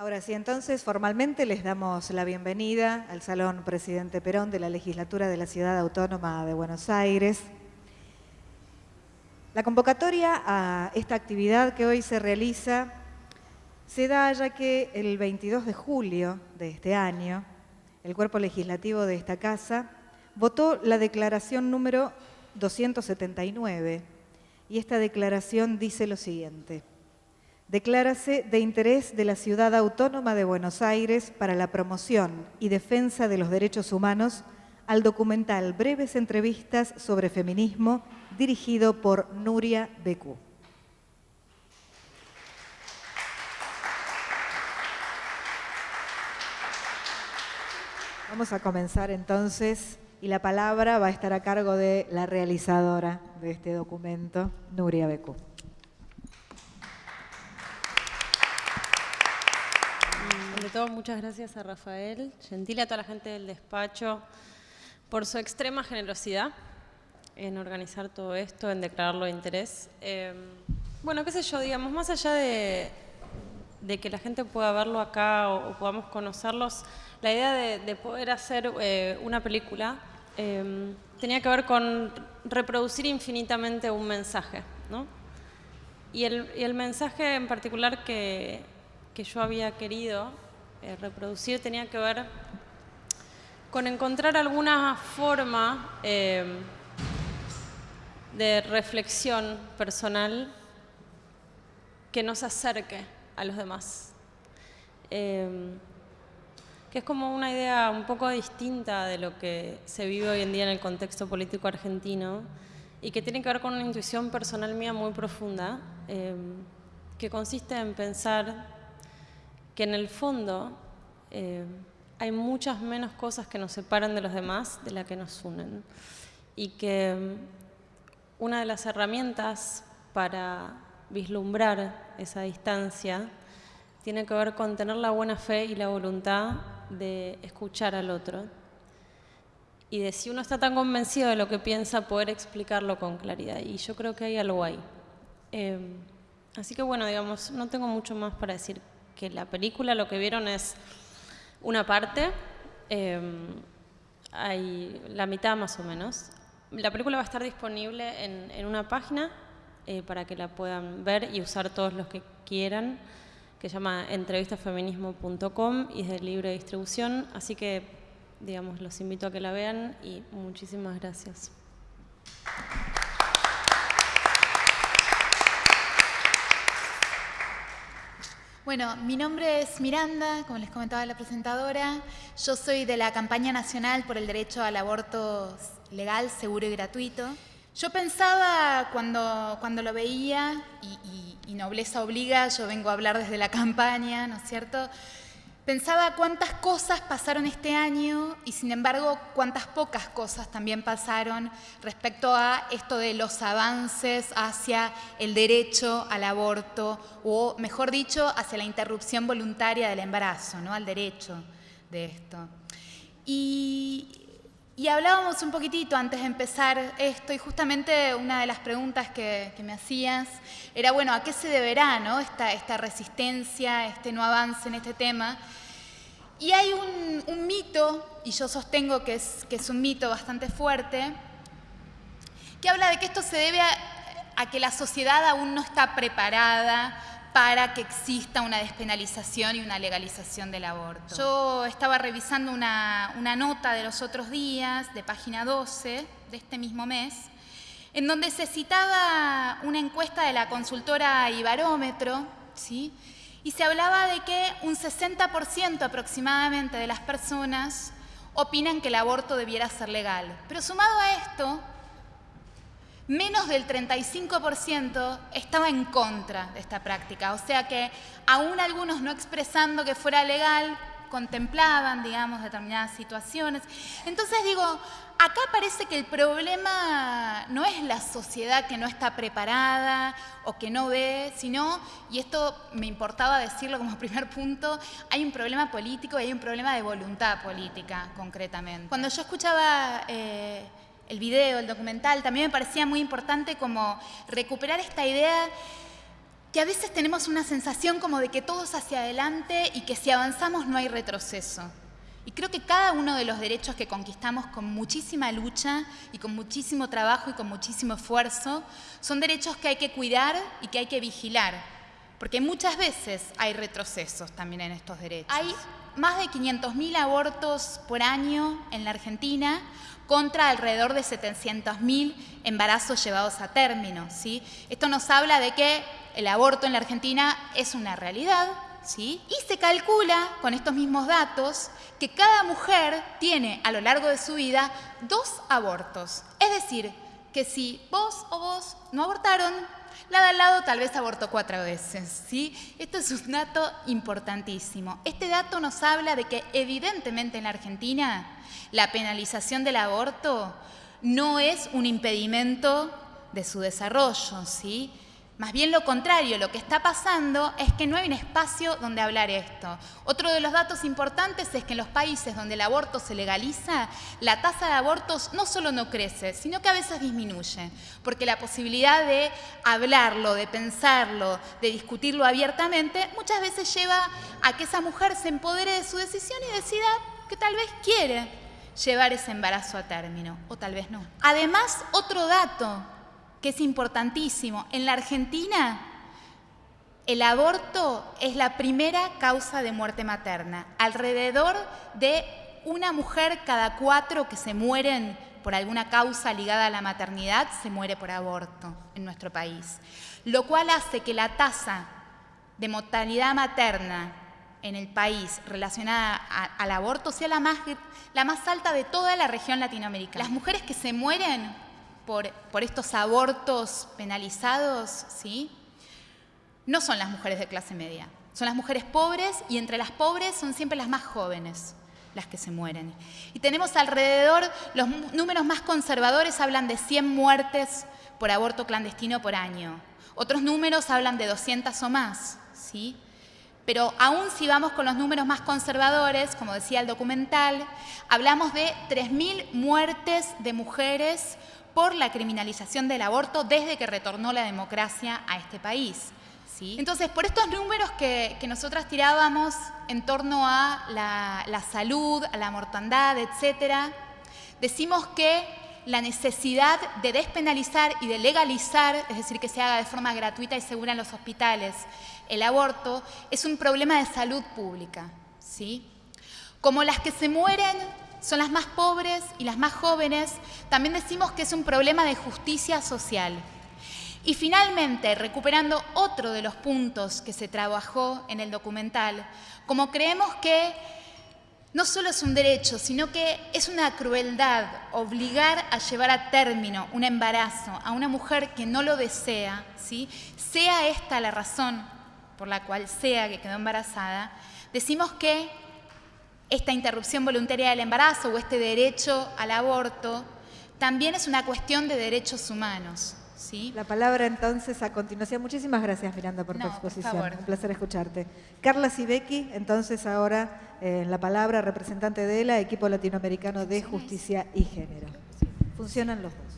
Ahora sí, entonces formalmente les damos la bienvenida al Salón Presidente Perón de la Legislatura de la Ciudad Autónoma de Buenos Aires. La convocatoria a esta actividad que hoy se realiza se da ya que el 22 de julio de este año, el cuerpo legislativo de esta casa votó la declaración número 279 y esta declaración dice lo siguiente declárase de interés de la Ciudad Autónoma de Buenos Aires para la promoción y defensa de los derechos humanos al documental Breves Entrevistas sobre Feminismo dirigido por Nuria Becú. Vamos a comenzar entonces y la palabra va a estar a cargo de la realizadora de este documento, Nuria Becú. Muchas gracias a Rafael, gentil a toda la gente del despacho, por su extrema generosidad en organizar todo esto, en declararlo de interés. Em, bueno, qué sé yo, digamos, más allá de, que la gente pueda verlo acá o, podamos conocerlos, la idea de, poder hacer eh, una película em, tenía que ver con reproducir infinitamente un mensaje, ¿no? Y el, mensaje en particular que yo había querido eh, reproducir tenía que ver con encontrar alguna forma eh, de reflexión personal que nos acerque a los demás. Eh, que es como una idea un poco distinta de lo que se vive hoy en día en el contexto político argentino y que tiene que ver con una intuición personal mía muy profunda, que consiste en pensar que en el fondo eh, hay muchas menos cosas que nos separan de los demás de las que nos unen. Y que mm, una de las herramientas para vislumbrar esa distancia tiene que ver con tener la buena fe y la voluntad de escuchar al otro. Y de si uno está tan convencido de lo que piensa, poder explicarlo con claridad. Y yo creo que hay algo ahí. Eh, así que bueno, digamos, no tengo mucho más para decir que la película lo que vieron es una parte, em, hay la mitad más o menos. La película va a estar disponible en, una página eh, para que la puedan ver y usar todos los que quieran, que se llama entrevistafeminismo.com y es de libre distribución, así que digamos, los invito a que la vean y muchísimas gracias. Bueno, mi nombre es Miranda, como les comentaba la presentadora. Yo soy de la campaña nacional por el derecho al aborto legal, seguro y gratuito. Yo pensaba cuando, cuando lo veía, y, y nobleza obliga, yo vengo a hablar desde la campaña, ¿no es cierto?, Pensaba cuántas cosas pasaron este año y sin embargo cuántas pocas cosas también pasaron respecto a esto de los avances hacia el derecho al aborto o mejor dicho hacia la interrupción voluntaria del embarazo, ¿no? al derecho de esto. Y, hablábamos un poquitito antes de empezar esto y justamente una de las preguntas que, me hacías era, bueno, ¿a qué se deberá ¿no? esta, esta resistencia, este no avance en este tema? Y hay un, mito, y yo sostengo que es, un mito bastante fuerte, que habla de que esto se debe a, que la sociedad aún no está preparada para que exista una despenalización y una legalización del aborto. Yo estaba revisando una, una, nota de los otros días, de página 12 de este mismo mes, en donde se citaba una encuesta de la consultora Ibarómetro, ¿sí? Y se hablaba de que un 60% aproximadamente de las personas opinan que el aborto debiera ser legal. Pero sumado a esto, menos del 35% estaba en contra de esta práctica. O sea que aún algunos no expresando que fuera legal, contemplaban, digamos, determinadas situaciones. Entonces digo, acá parece que el problema no es la sociedad que no está preparada o que no ve, sino, y esto me importaba decirlo como primer punto, hay un problema político y hay un problema de voluntad política, concretamente. Cuando yo escuchaba... Eh, el video, el documental, también me parecía muy importante como recuperar esta idea que a veces tenemos una sensación como de que todo es hacia adelante y que si avanzamos no hay retroceso. Y creo que cada uno de los derechos que conquistamos con muchísima lucha y con muchísimo trabajo y con muchísimo esfuerzo son derechos que hay que cuidar y que hay que vigilar, porque muchas veces hay retrocesos también en estos derechos. Hay más de 500.000 abortos por año en la Argentina contra alrededor de 700.000 embarazos llevados a término. ¿sí? Esto nos habla de que el aborto en la Argentina es una realidad, ¿sí? y se calcula con estos mismos datos que cada mujer tiene a lo largo de su vida dos abortos. Es decir, que si vos o vos no abortaron, la de al lado tal vez abortó cuatro veces. ¿sí? Esto es un dato importantísimo. Este dato nos habla de que evidentemente en la Argentina la penalización del aborto no es un impedimento de su desarrollo. ¿sí? Más bien lo contrario, lo que está pasando es que no hay un espacio donde hablar esto. Otro de los datos importantes es que en los países donde el aborto se legaliza, la tasa de abortos no solo no crece, sino que a veces disminuye, porque la posibilidad de hablarlo, de pensarlo, de discutirlo abiertamente, muchas veces lleva a que esa mujer se empodere de su decisión y decida que tal vez quiere llevar ese embarazo a término, o tal vez no. Además, otro dato que es importantísimo. En la Argentina, el aborto es la primera causa de muerte materna. Alrededor de una mujer cada cuatro que se mueren por alguna causa ligada a la maternidad se muere por aborto en nuestro país. Lo cual hace que la tasa de mortalidad materna en el país relacionada al aborto sea la más, la más alta de toda la región latinoamericana. Las mujeres que se mueren por, estos abortos penalizados, ¿sí? no son las mujeres de clase media, son las mujeres pobres y entre las pobres son siempre las más jóvenes las que se mueren. Y tenemos alrededor, los números más conservadores hablan de 100 muertes por aborto clandestino por año. Otros números hablan de 200 o más, ¿sí? Pero aún si vamos con los números más conservadores, como decía el documental, hablamos de 3.000 muertes de mujeres por la criminalización del aborto desde que retornó la democracia a este país. ¿sí? Entonces, por estos números que, nosotras tirábamos en torno a la, salud, a la mortandad, etcétera, decimos que la necesidad de despenalizar y de legalizar, es decir, que se haga de forma gratuita y segura en los hospitales, el aborto, es un problema de salud pública. ¿sí? Como las que se mueren son las más pobres y las más jóvenes, también decimos que es un problema de justicia social. Y finalmente, recuperando otro de los puntos que se trabajó en el documental, como creemos que no solo es un derecho, sino que es una crueldad obligar a llevar a término un embarazo a una mujer que no lo desea, ¿sí? sea esta la razón por la cual sea que quedó embarazada, decimos que esta interrupción voluntaria del embarazo o este derecho al aborto también es una cuestión de derechos humanos. ¿sí? La palabra entonces a continuación. Muchísimas gracias Miranda por tu exposición. Un placer escucharte. Carla Sibeki, entonces ahora eh, la palabra representante de la Equipo Latinoamericano de Justicia y Género. Funcionan los dos.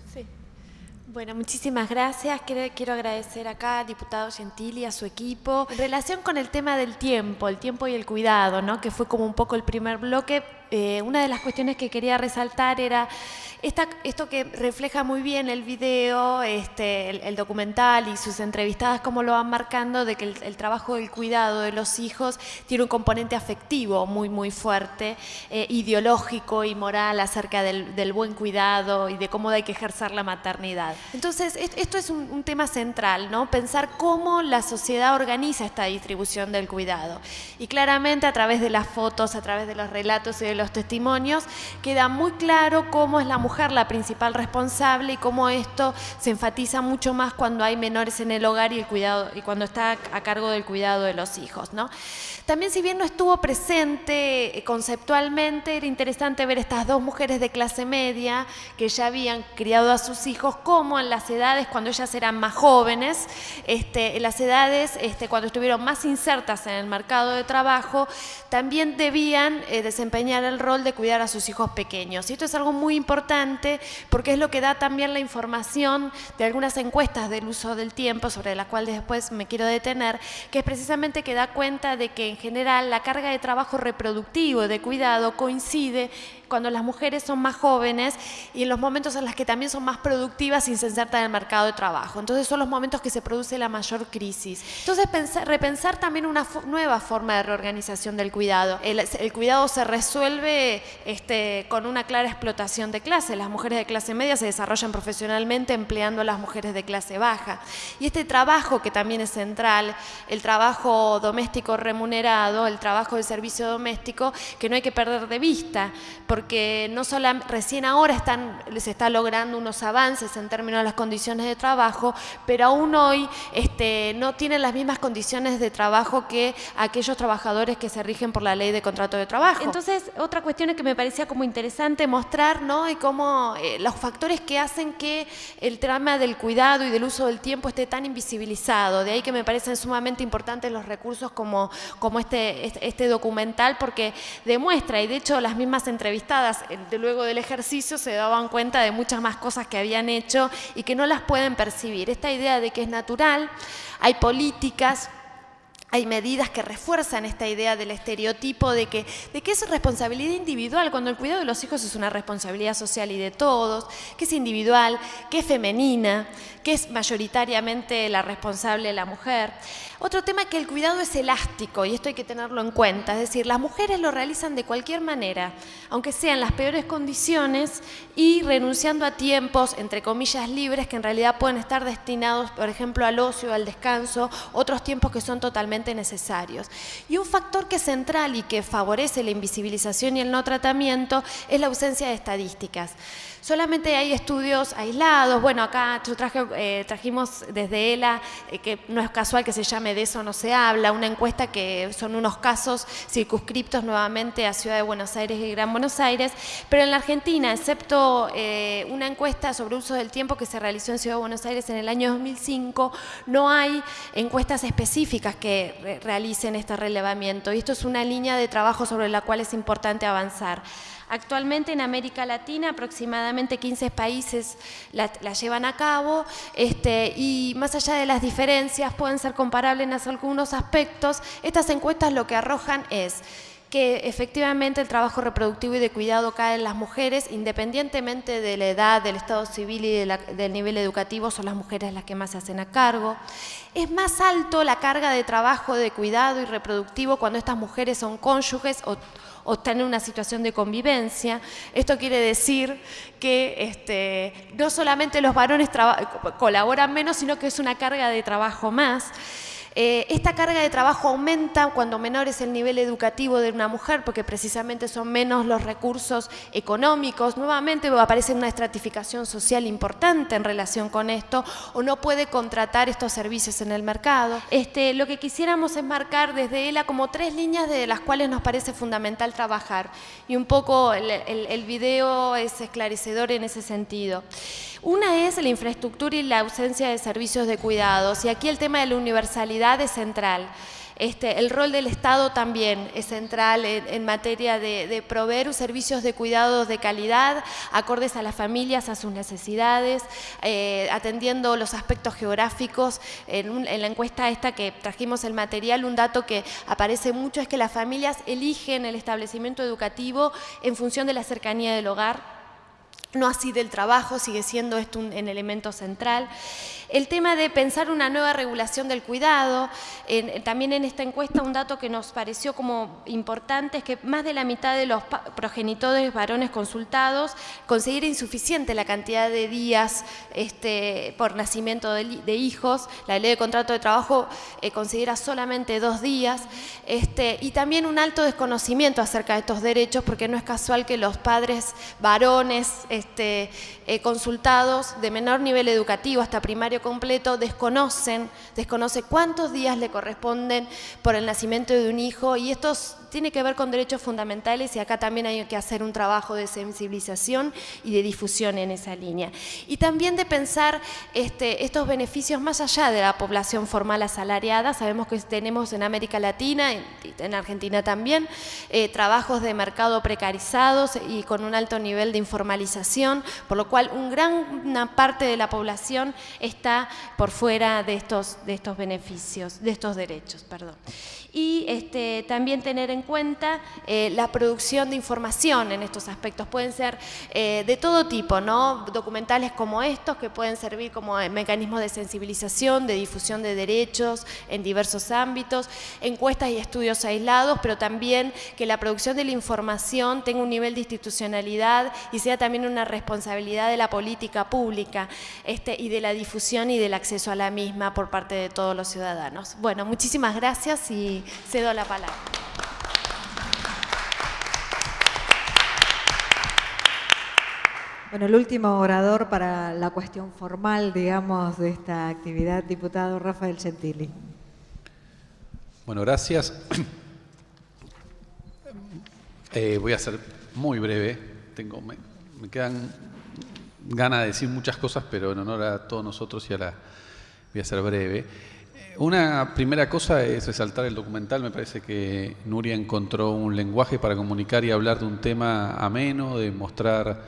Bueno, muchísimas gracias. Quiero, quiero, agradecer acá al diputado Gentili, a su equipo. En relación con el tema del tiempo, el tiempo y el cuidado, ¿no? que fue como un poco el primer bloque, eh, una de las cuestiones que quería resaltar era esto que refleja muy bien el video, este, el, documental y sus entrevistadas, como lo van marcando, de que el, trabajo del cuidado de los hijos tiene un componente afectivo muy, muy fuerte, eh, ideológico y moral acerca del, buen cuidado y de cómo hay que ejercer la maternidad. Entonces, esto es un, un tema central, ¿no? Pensar cómo la sociedad organiza esta distribución del cuidado. Y claramente a través de las fotos, a través de los relatos y de los los testimonios, queda muy claro cómo es la mujer la principal responsable y cómo esto se enfatiza mucho más cuando hay menores en el hogar y, el cuidado, y cuando está a cargo del cuidado de los hijos. ¿no? También si bien no estuvo presente eh, conceptualmente, era interesante ver estas dos mujeres de clase media que ya habían criado a sus hijos, como en las edades cuando ellas eran más jóvenes, este, en las edades este, cuando estuvieron más insertas en el mercado de trabajo, también debían eh, desempeñar rol de cuidar a sus hijos pequeños. Y esto es algo muy importante porque es lo que da también la información de algunas encuestas del uso del tiempo, sobre las cuales después me quiero detener, que es precisamente que da cuenta de que en general la carga de trabajo reproductivo, de cuidado, coincide cuando las mujeres son más jóvenes y en los momentos en los que también son más productivas y se insertan en el mercado de trabajo. Entonces son los momentos que se produce la mayor crisis. Entonces repensar también una nueva forma de reorganización del cuidado. El, cuidado se resuelve este, con una clara explotación de clase. Las mujeres de clase media se desarrollan profesionalmente empleando a las mujeres de clase baja. Y este trabajo que también es central, el trabajo doméstico remunerado, el trabajo del servicio doméstico, que no hay que perder de vista, porque no solo recién ahora están, se está logrando unos avances en términos de las condiciones de trabajo, pero aún hoy este, no tienen las mismas condiciones de trabajo que aquellos trabajadores que se rigen por la ley de contrato de trabajo. Entonces, otra cuestión es que me parecía como interesante mostrar, ¿no? Y cómo eh, los factores que hacen que el trama del cuidado y del uso del tiempo esté tan invisibilizado. De ahí que me parecen sumamente importantes los recursos como, como este, este, este documental, porque demuestra, y de hecho las mismas entrevistas de luego del ejercicio se daban cuenta de muchas más cosas que habían hecho y que no las pueden percibir. Esta idea de que es natural, hay políticas, hay medidas que refuerzan esta idea del estereotipo de que, de es responsabilidad individual, cuando el cuidado de los hijos es una responsabilidad social y de todos, que es individual, que es femenina, que es mayoritariamente la responsable la mujer. Otro tema es que el cuidado es elástico y esto hay que tenerlo en cuenta, es decir, las mujeres lo realizan de cualquier manera, aunque sean las peores condiciones y renunciando a tiempos, entre comillas, libres que en realidad pueden estar destinados, por ejemplo, al ocio, al descanso, otros tiempos que son totalmente necesarios. Y un factor que es central y que favorece la invisibilización y el no tratamiento es la ausencia de estadísticas. Solamente hay estudios aislados, bueno, acá yo traje, eh, trajimos desde ELA, eh, que no es casual que se llame De eso no se habla, una encuesta que son unos casos circunscriptos nuevamente a Ciudad de Buenos Aires y Gran Buenos Aires, pero en la Argentina, excepto eh, una encuesta sobre uso del tiempo que se realizó en Ciudad de Buenos Aires en el año 2005, no hay encuestas específicas que realicen este relevamiento. Y esto es una línea de trabajo sobre la cual es importante avanzar. Actualmente en América Latina aproximadamente 15 países la, llevan a cabo este, y más allá de las diferencias pueden ser comparables en algunos aspectos, estas encuestas lo que arrojan es que efectivamente el trabajo reproductivo y de cuidado cae en las mujeres, independientemente de la edad, del estado civil y del nivel educativo, son las mujeres las que más se hacen a cargo. Es más alto la carga de trabajo de cuidado y reproductivo cuando estas mujeres son cónyuges o o están en una situación de convivencia. Esto quiere decir que este, no solamente los varones colaboran menos, sino que es una carga de trabajo más. Eh, esta carga de trabajo aumenta cuando menor es el nivel educativo de una mujer, porque precisamente son menos los recursos económicos. Nuevamente aparece una estratificación social importante en relación con esto, o no puede contratar estos servicios en el mercado. Este, lo que quisiéramos es marcar desde ELA como tres líneas de las cuales nos parece fundamental trabajar. Y un poco el, el video es esclarecedor en ese sentido. Una es la infraestructura y la ausencia de servicios de cuidados. Y aquí el tema de la universalidad es central. Este, el rol del Estado también es central en, materia de, proveer servicios de cuidados de calidad, acordes a las familias, a sus necesidades, eh, atendiendo los aspectos geográficos. En, en, la encuesta esta que trajimos el material, un dato que aparece mucho es que las familias eligen el establecimiento educativo en función de la cercanía del hogar no así del trabajo, sigue siendo esto un, elemento central. El tema de pensar una nueva regulación del cuidado, también en esta encuesta un dato que nos pareció como importante es que más de la mitad de los progenitores varones consultados considera insuficiente la cantidad de días este, por nacimiento de, hijos, la ley de contrato de trabajo eh, considera solamente dos días, este, y también un alto desconocimiento acerca de estos derechos, porque no es casual que los padres varones este, eh, consultados de menor nivel educativo, hasta primario completo, desconocen, desconoce cuántos días le corresponden por el nacimiento de un hijo y esto tiene que ver con derechos fundamentales y acá también hay que hacer un trabajo de sensibilización y de difusión en esa línea. Y también de pensar este, estos beneficios más allá de la población formal asalariada. Sabemos que tenemos en América Latina, en, en Argentina también, eh, trabajos de mercado precarizados y con un alto nivel de informalización, por lo cual una gran parte de la población está por fuera de estos, de estos beneficios, de estos derechos. Perdón. Y este, también tener en cuenta eh, la producción de información en estos aspectos. Pueden ser eh, de todo tipo, ¿no? documentales como estos que pueden servir como mecanismos de sensibilización, de difusión de derechos en diversos ámbitos, encuestas y estudios aislados, pero también que la producción de la información tenga un nivel de institucionalidad y sea también una responsabilidad de la política pública este, y de la difusión y del acceso a la misma por parte de todos los ciudadanos. Bueno, muchísimas gracias y cedo la palabra. Bueno, el último orador para la cuestión formal, digamos, de esta actividad, diputado Rafael Gentili. Bueno, gracias. Eh, voy a ser muy breve. Tengo, me, quedan ganas de decir muchas cosas, pero en honor a todos nosotros y a la, voy a ser breve. Eh, una primera cosa es resaltar el documental. Me parece que Nuria encontró un lenguaje para comunicar y hablar de un tema ameno, de mostrar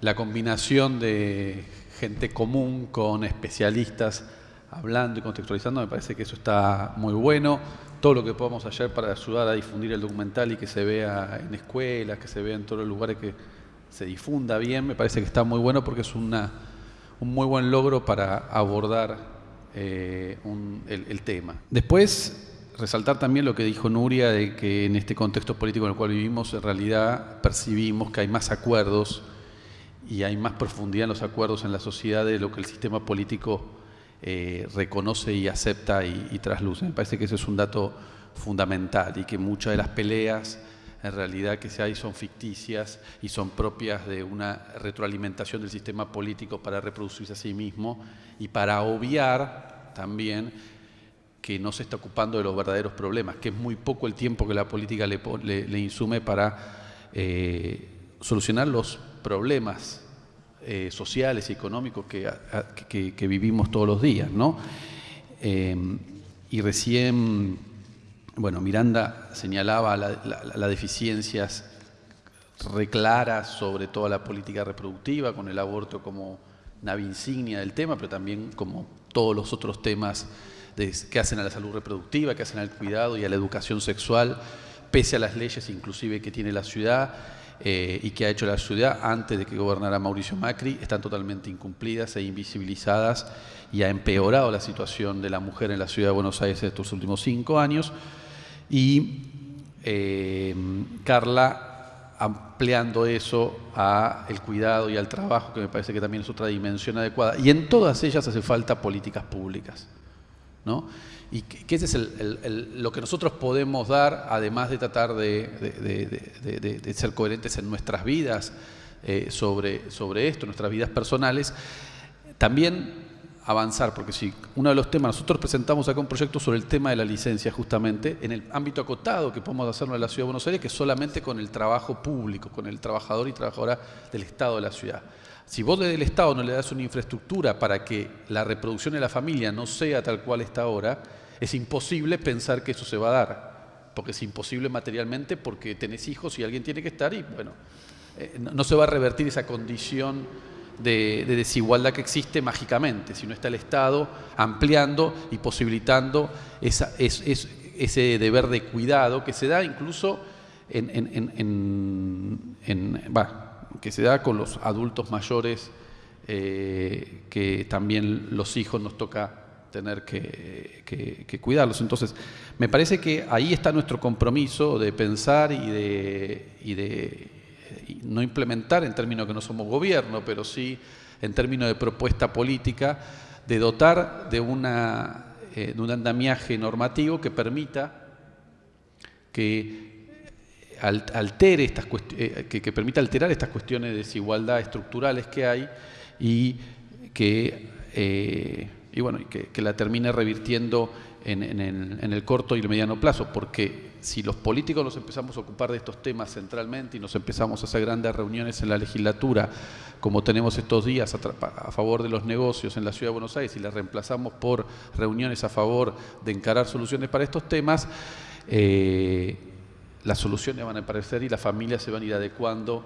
la combinación de gente común con especialistas hablando y contextualizando. Me parece que eso está muy bueno todo lo que podamos hacer para ayudar a difundir el documental y que se vea en escuelas, que se vea en todos los lugares, que se difunda bien, me parece que está muy bueno porque es una, un muy buen logro para abordar eh, el, tema. Después, resaltar también lo que dijo Nuria, de que en este contexto político en el cual vivimos, en realidad percibimos que hay más acuerdos y hay más profundidad en los acuerdos en la sociedad de lo que el sistema político eh, reconoce y acepta y, trasluce. Me parece que ese es un dato fundamental y que muchas de las peleas en realidad que se hay son ficticias y son propias de una retroalimentación del sistema político para reproducirse a sí mismo y para obviar también que no se está ocupando de los verdaderos problemas, que es muy poco el tiempo que la política le, insume para eh, solucionar los problemas eh, sociales y económicos que, vivimos todos los días. ¿no? Em, y recién, bueno, Miranda señalaba las la, deficiencias reclaras sobre toda la política reproductiva, con el aborto como nave insignia del tema, pero también como todos los otros temas que hacen a la salud reproductiva, que hacen al cuidado y a la educación sexual, pese a las leyes inclusive que tiene la ciudad eh, y que ha hecho la ciudad antes de que gobernara Mauricio Macri están totalmente incumplidas e invisibilizadas y ha empeorado la situación de la mujer en la ciudad de Buenos Aires estos últimos cinco años. Y eh, Carla ampliando eso a el cuidado y al trabajo, que me parece que también es otra dimensión adecuada. Y en todas ellas hace falta políticas públicas. ¿no? y que, ese es lo que nosotros podemos dar, además de tratar de, ser coherentes en nuestras vidas eh, sobre, sobre esto, nuestras vidas personales, también avanzar, porque si uno de los temas, nosotros presentamos acá un proyecto sobre el tema de la licencia justamente, en el ámbito acotado que podemos hacerlo en la Ciudad de Buenos Aires, que solamente con el trabajo público, con el trabajador y trabajadora del Estado de la ciudad. Si vos desde el Estado no le das una infraestructura para que la reproducción de la familia no sea tal cual está ahora, es imposible pensar que eso se va a dar, porque es imposible materialmente porque tenés hijos y alguien tiene que estar y bueno, eh, no, se va a revertir esa condición de, desigualdad que existe mágicamente, sino está el Estado ampliando y posibilitando esa, ese deber de cuidado que se da incluso en, que se da con los adultos mayores, eh, que también los hijos nos toca tener que, cuidarlos. Entonces, me parece que ahí está nuestro compromiso de pensar y de, y de no implementar en términos que no somos gobierno, pero sí en términos de propuesta política, de dotar de, una, eh, de un andamiaje normativo que permita que altere estas eh, que, permita alterar estas cuestiones de desigualdad estructurales que hay y que eh, y bueno, que, la termine revirtiendo en, en, el, corto y el mediano plazo, porque si los políticos nos empezamos a ocupar de estos temas centralmente y nos empezamos a hacer grandes reuniones en la legislatura, como tenemos estos días a, favor de los negocios en la Ciudad de Buenos Aires y las reemplazamos por reuniones a favor de encarar soluciones para estos temas, eh, las soluciones van a aparecer y las familias se van a ir adecuando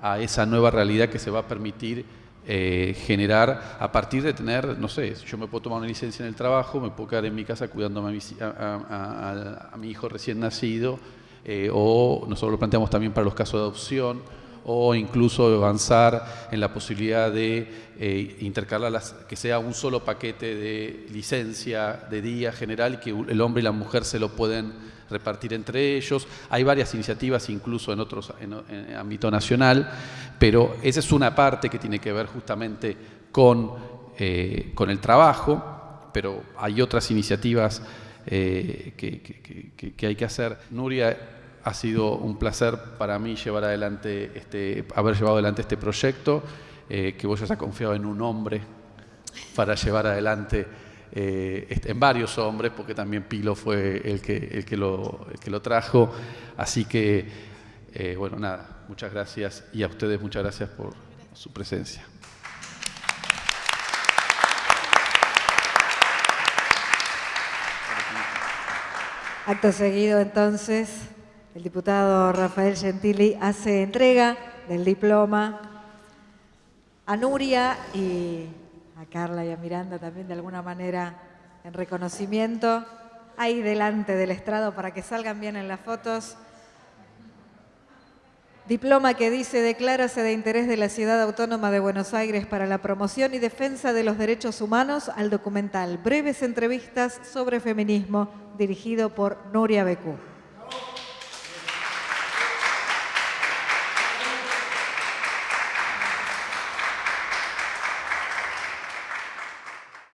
a esa nueva realidad que se va a permitir eh, generar a partir de tener, no sé, yo me puedo tomar una licencia en el trabajo, me puedo quedar en mi casa cuidando a mi, hijo recién nacido, eh, o nosotros lo planteamos también para los casos de adopción, o incluso avanzar en la posibilidad de eh, intercalar las, que sea un solo paquete de licencia de día general que el hombre y la mujer se lo pueden repartir entre ellos. Hay varias iniciativas incluso en otros en, ámbito nacional, pero esa es una parte que tiene que ver justamente con, eh, con el trabajo, pero hay otras iniciativas eh, que, hay que hacer. Nuria, ha sido un placer para mí llevar adelante este, haber llevado adelante este proyecto, eh, que vos ya has confiado en un hombre para llevar adelante eh, en varios hombres, porque también Pilo fue el que, el que, lo, que lo trajo. Así que, eh, bueno, nada, muchas gracias y a ustedes muchas gracias por su presencia. Acto seguido, entonces, el diputado Rafael Gentili hace entrega del diploma a Nuria y a Carla y a Miranda también de alguna manera en reconocimiento. Ahí delante del estrado para que salgan bien en las fotos. Diploma que dice, declárase de interés de la Ciudad Autónoma de Buenos Aires para la promoción y defensa de los derechos humanos al documental Breves entrevistas sobre feminismo, dirigido por Nuria Becú.